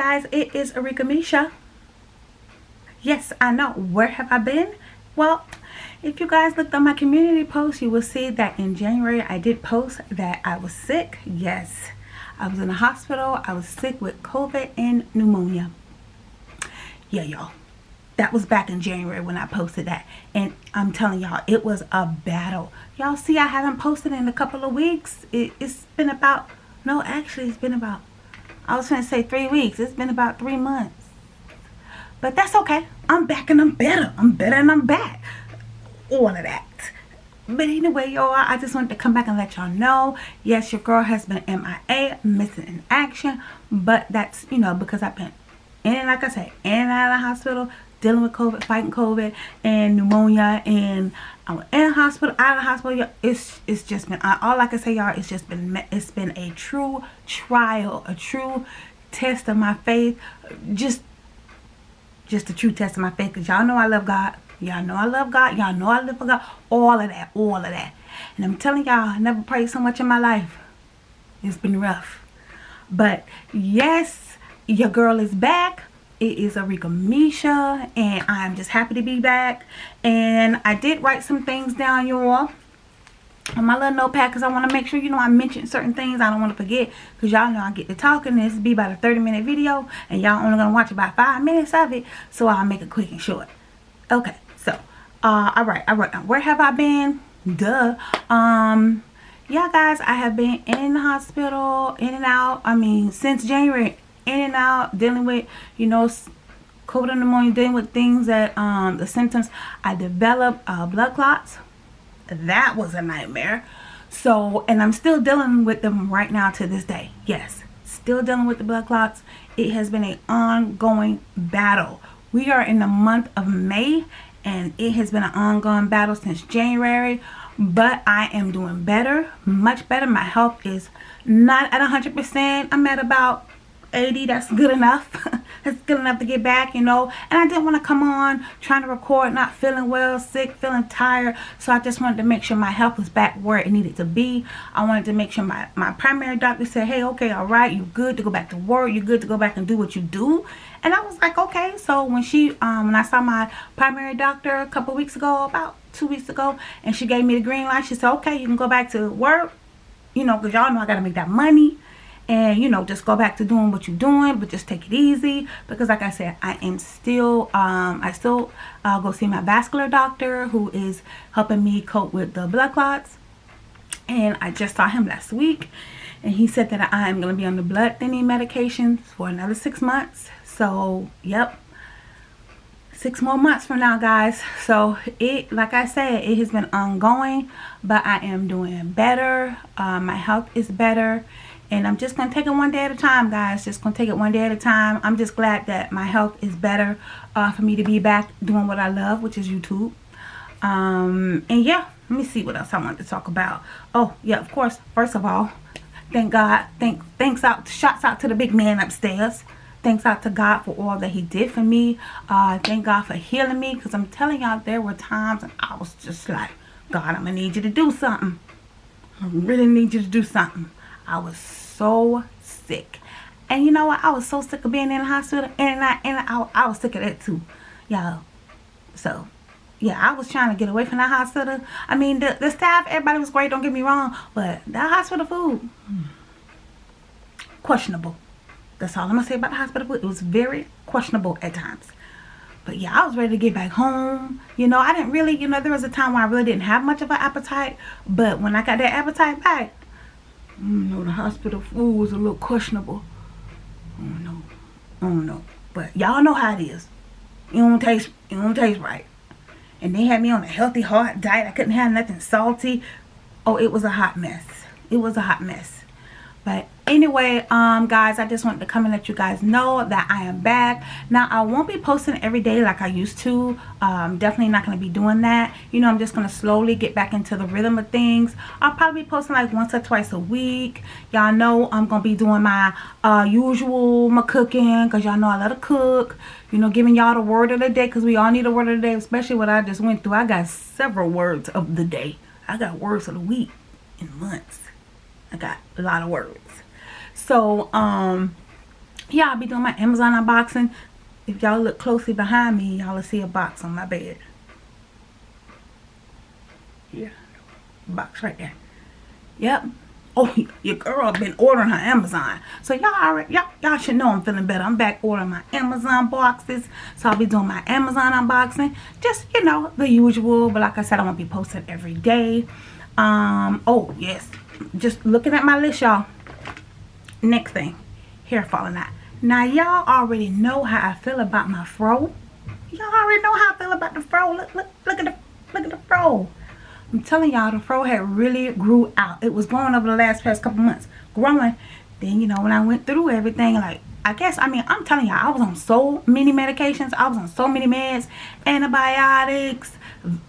guys, it is Arika Misha. Yes, I know. Where have I been? Well, if you guys looked on my community post, you will see that in January I did post that I was sick. Yes, I was in the hospital. I was sick with COVID and pneumonia. Yeah, y'all. That was back in January when I posted that. And I'm telling y'all, it was a battle. Y'all see I haven't posted in a couple of weeks. It, it's been about, no, actually it's been about I was going to say three weeks. It's been about three months. But that's okay. I'm back and I'm better. I'm better and I'm back. All of that. But anyway, y'all, I just wanted to come back and let y'all know. Yes, your girl has been MIA, missing in action. But that's, you know, because I've been in, like I said, in and out of the hospital, dealing with COVID, fighting COVID, and pneumonia, and I'm in the hospital, out of hospital. It's it's just been uh, all I can say, y'all. It's just been it's been a true trial, a true test of my faith. Just just a true test of my faith, cause y'all know I love God. Y'all know I love God. Y'all know I live for God. All of that, all of that. And I'm telling y'all, I never prayed so much in my life. It's been rough. But yes, your girl is back it is Arika Misha and I'm just happy to be back. And I did write some things down y'all. On my little notepad because I want to make sure you know I mention certain things I don't want to forget. Because y'all know I get to talking this be about a 30 minute video and y'all only gonna watch about five minutes of it so I'll make it quick and short. Okay so uh all right all right where have I been? Duh um yeah guys I have been in the hospital in and out I mean since January in and out dealing with you know COVID pneumonia dealing with things that um the symptoms. I developed uh, blood clots. That was a nightmare. So and I'm still dealing with them right now to this day. Yes still dealing with the blood clots. It has been an ongoing battle. We are in the month of May and it has been an ongoing battle since January but I am doing better much better. My health is not at 100% I'm at about 80 that's good enough. That's good enough to get back you know? And I didn't want to come on trying to record not feeling well sick feeling tired. So I just wanted to make sure my health was back where it needed to be. I wanted to make sure my my primary doctor said hey okay all right you're good to go back to work. You're good to go back and do what you do. And I was like okay. So when she um when I saw my primary doctor a couple weeks ago about two weeks ago and she gave me the green light she said okay you can go back to work you know because y'all know I gotta make that money and you know just go back to doing what you're doing but just take it easy. Because like I said I am still um, I still uh, go see my vascular doctor who is helping me cope with the blood clots. And I just saw him last week and he said that I am going to be on the blood thinning medications for another six months. So yep. Six more months from now guys. So it like I said it has been ongoing but I am doing better. Uh, my health is better and I'm just gonna take it one day at a time guys. Just gonna take it one day at a time. I'm just glad that my health is better uh, for me to be back doing what I love which is YouTube. Um, and yeah let me see what else I want to talk about. Oh yeah of course. First of all thank God thank thanks out shots out to the big man upstairs. Thanks out to God for all that he did for me. Uh, thank God for healing me because I'm telling y'all there were times and I was just like God I'm gonna need you to do something. I really need you to do something I was so sick. And you know what? I was so sick of being in the hospital. And I, and I, I was sick of that too. Y'all. So, yeah, I was trying to get away from that hospital. I mean, the, the staff, everybody was great. Don't get me wrong. But that hospital food, questionable. That's all I'm going to say about the hospital food. It was very questionable at times. But yeah, I was ready to get back home. You know, I didn't really, you know, there was a time where I really didn't have much of an appetite. But when I got that appetite back, you know, the hospital food was a little questionable. I don't know. I don't know. But y'all know how it is. It don't taste, it don't taste right. And they had me on a healthy heart diet. I couldn't have nothing salty. Oh, it was a hot mess. It was a hot mess. But anyway um guys i just wanted to come and let you guys know that i am back. Now i won't be posting every day like i used to. Um definitely not going to be doing that. You know i'm just going to slowly get back into the rhythm of things. I'll probably be posting like once or twice a week. Y'all know i'm gonna be doing my uh usual my cooking because y'all know i love to cook. You know giving y'all the word of the day because we all need a word of the day especially what i just went through. I got several words of the day. I got words of the week in months. I got a lot of words so um yeah i'll be doing my amazon unboxing. If y'all look closely behind me y'all will see a box on my bed. Yeah. Box right there. Yep. Oh your girl been ordering her amazon. So y'all already y'all y'all should know i'm feeling better. I'm back ordering my amazon boxes. So i'll be doing my amazon unboxing. Just you know the usual. But like i said i won't be posting every day. Um oh yes. Just looking at my list y'all next thing hair falling out now y'all already know how i feel about my fro y'all already know how i feel about the fro look look look at the look at the fro I'm telling y'all, the fro had really grew out. It was growing over the last past couple months. Growing. Then, you know, when I went through everything, like, I guess, I mean, I'm telling y'all, I was on so many medications. I was on so many meds, antibiotics.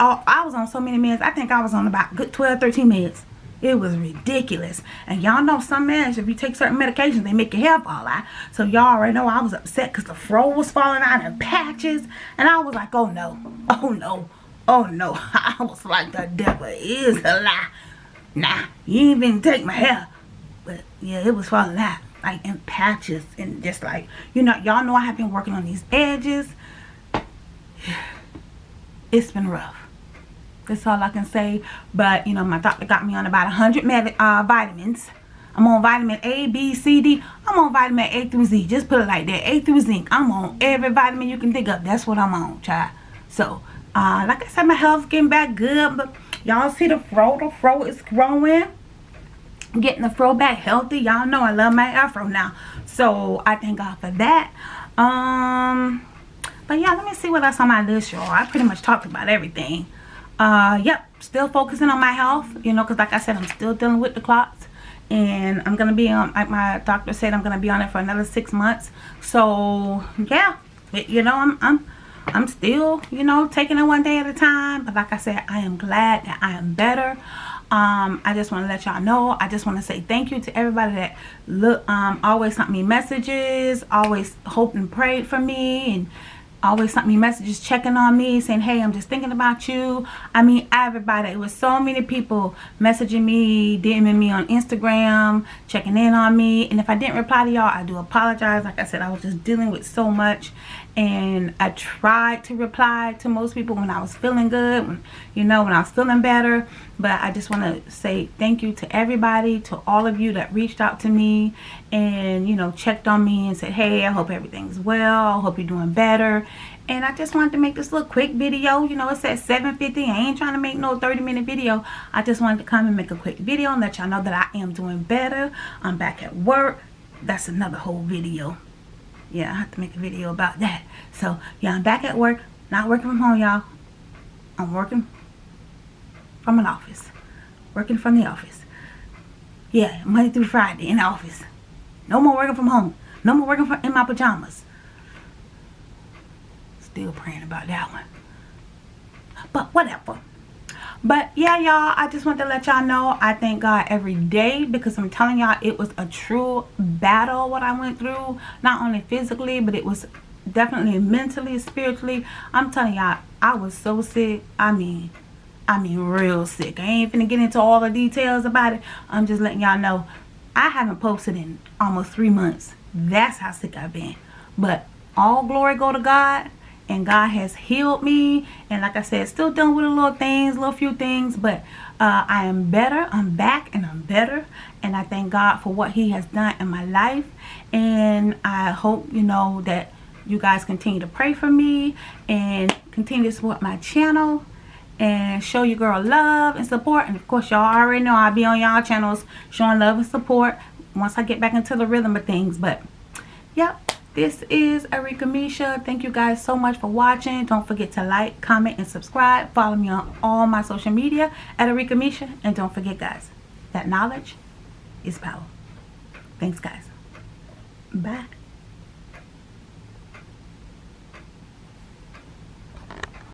I was on so many meds. I think I was on about good 12, 13 meds. It was ridiculous. And y'all know some meds, if you take certain medications, they make your hair fall out. So y'all already know I was upset because the fro was falling out in patches. And I was like, oh no, oh no. Oh no, I was like, the devil is a lie. Nah, you ain't even take my hair. But yeah, it was falling out. Like in patches and just like, you know, y'all know I have been working on these edges. It's been rough. That's all I can say. But, you know, my doctor got me on about 100 med uh, vitamins. I'm on vitamin A, B, C, D. I'm on vitamin A through Z. Just put it like that. A through zinc. I'm on every vitamin you can think of. That's what I'm on, child. So, uh, like I said, my health's getting back good. But y'all see the fro? The fro is growing. Getting the fro back healthy. Y'all know I love my afro now. So I thank God for that. Um, but yeah, let me see what else on my list, y'all. I pretty much talked about everything. Uh, yep, still focusing on my health. You know, because like I said, I'm still dealing with the clots and I'm gonna be on like my doctor said I'm gonna be on it for another six months so yeah you know I'm I'm I'm still, you know, taking it one day at a time. But like I said, I am glad that I am better. Um, I just want to let y'all know. I just want to say thank you to everybody that look, um, always sent me messages, always hoped and prayed for me, and always sent me messages checking on me saying hey i'm just thinking about you. I mean everybody it was so many people messaging me DMing me on instagram checking in on me. And if i didn't reply to y'all i do apologize. Like i said i was just dealing with so much and I tried to reply to most people when I was feeling good, when, you know, when I was feeling better. But I just want to say thank you to everybody, to all of you that reached out to me and, you know, checked on me and said, hey, I hope everything's well. I hope you're doing better. And I just wanted to make this little quick video. You know, it's at 7.50. I ain't trying to make no 30 minute video. I just wanted to come and make a quick video and let y'all know that I am doing better. I'm back at work. That's another whole video yeah, I have to make a video about that. So, yeah, I'm back at work. Not working from home, y'all. I'm working from an office. Working from the office. Yeah, Monday through Friday in the office. No more working from home. No more working from, in my pajamas. Still praying about that one. But whatever. But yeah, y'all, I just want to let y'all know I thank God every day because I'm telling y'all it was a true battle what I went through. Not only physically, but it was definitely mentally, spiritually. I'm telling y'all, I was so sick. I mean, I mean real sick. I ain't finna get into all the details about it. I'm just letting y'all know I haven't posted in almost three months. That's how sick I've been. But all glory go to God and God has healed me. And like I said still dealing with a little things a little few things but uh, I am better. I'm back and I'm better. And I thank God for what he has done in my life. And I hope you know that you guys continue to pray for me and continue to support my channel and show your girl love and support. And of course y'all already know I'll be on y'all channels showing love and support once I get back into the rhythm of things. But yep this is Arika Misha. Thank you guys so much for watching. Don't forget to like, comment, and subscribe. Follow me on all my social media at Arika Misha. And don't forget, guys, that knowledge is power. Thanks, guys. Bye.